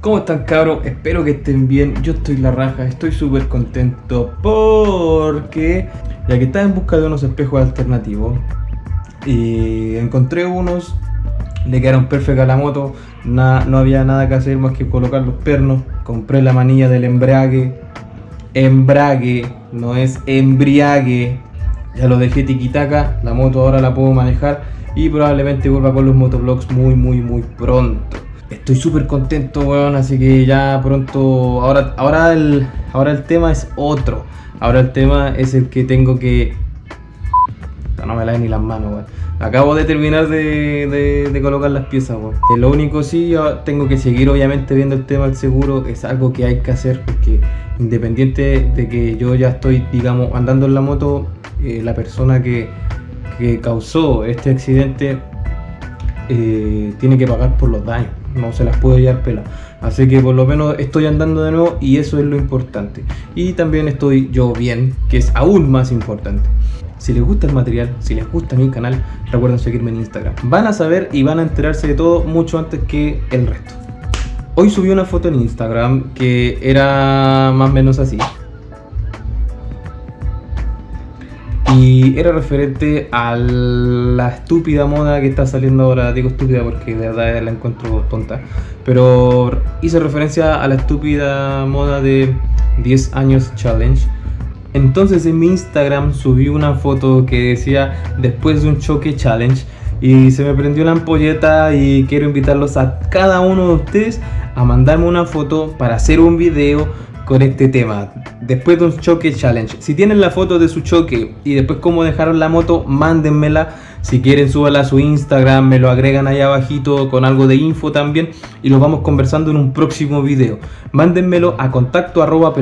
¿Cómo están cabros? Espero que estén bien, yo estoy la raja, estoy súper contento porque ya que estaba en busca de unos espejos alternativos y encontré unos, le quedaron perfectos a la moto, no había nada que hacer más que colocar los pernos, compré la manilla del embrague, embrague, no es embriague, ya lo dejé tiquitaca, la moto ahora la puedo manejar y probablemente vuelva con los motovlogs muy muy muy pronto. Estoy súper contento, weón, así que ya pronto, ahora, ahora, el, ahora el tema es otro. Ahora el tema es el que tengo que... No me la ni las manos, weón. Acabo de terminar de, colocar las piezas, weón. Lo único sí, yo tengo que seguir obviamente viendo el tema del seguro. Es algo que hay que hacer porque independiente de que yo ya estoy, digamos, andando en la moto, eh, la persona que, que causó este accidente eh, tiene que pagar por los daños no se las puedo llevar pela. Así que por lo menos estoy andando de nuevo y eso es lo importante. Y también estoy yo bien, que es aún más importante. Si les gusta el material, si les gusta mi canal, recuerden seguirme en Instagram. Van a saber y van a enterarse de todo mucho antes que el resto. Hoy subí una foto en Instagram que era más o menos así. Y era referente a la estúpida moda que está saliendo ahora, digo estúpida porque de verdad la encuentro tonta, pero hice referencia a la estúpida moda de 10 años challenge. Entonces en mi Instagram subí una foto que decía después de un choque challenge y se me prendió la ampolleta y quiero invitarlos a cada uno de ustedes a mandarme una foto para hacer un video con este tema. Después de un choque challenge. Si tienen la foto de su choque y después cómo dejaron la moto, mándenmela si quieren, súbala a su Instagram, me lo agregan ahí abajito con algo de info también y lo vamos conversando en un próximo video. Mándenmelo a contacto arroba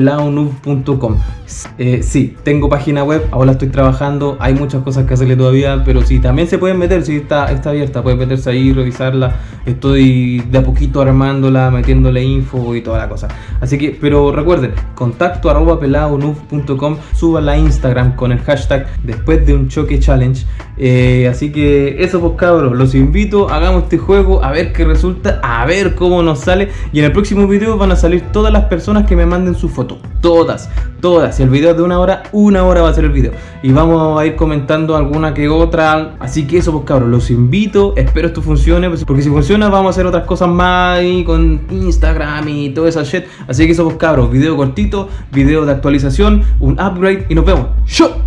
eh, sí, tengo página web, ahora estoy trabajando, hay muchas cosas que hacerle todavía, pero sí, también se pueden meter, si está, está abierta, pueden meterse ahí, revisarla. Estoy de a poquito armándola, metiéndole info y toda la cosa. Así que, pero recuerden, contacto arroba súbala a Instagram con el hashtag después de un choque challenge. Eh, Así que eso pues cabros, los invito, hagamos este juego, a ver qué resulta, a ver cómo nos sale. Y en el próximo video van a salir todas las personas que me manden su foto. Todas, todas. Si el video es de una hora, una hora va a ser el video. Y vamos a ir comentando alguna que otra. Así que eso pues cabros, los invito, espero esto funcione. Pues, porque si funciona vamos a hacer otras cosas más ahí con Instagram y toda esa shit. Así que eso pues cabros, video cortito, video de actualización, un upgrade y nos vemos. ¡Show!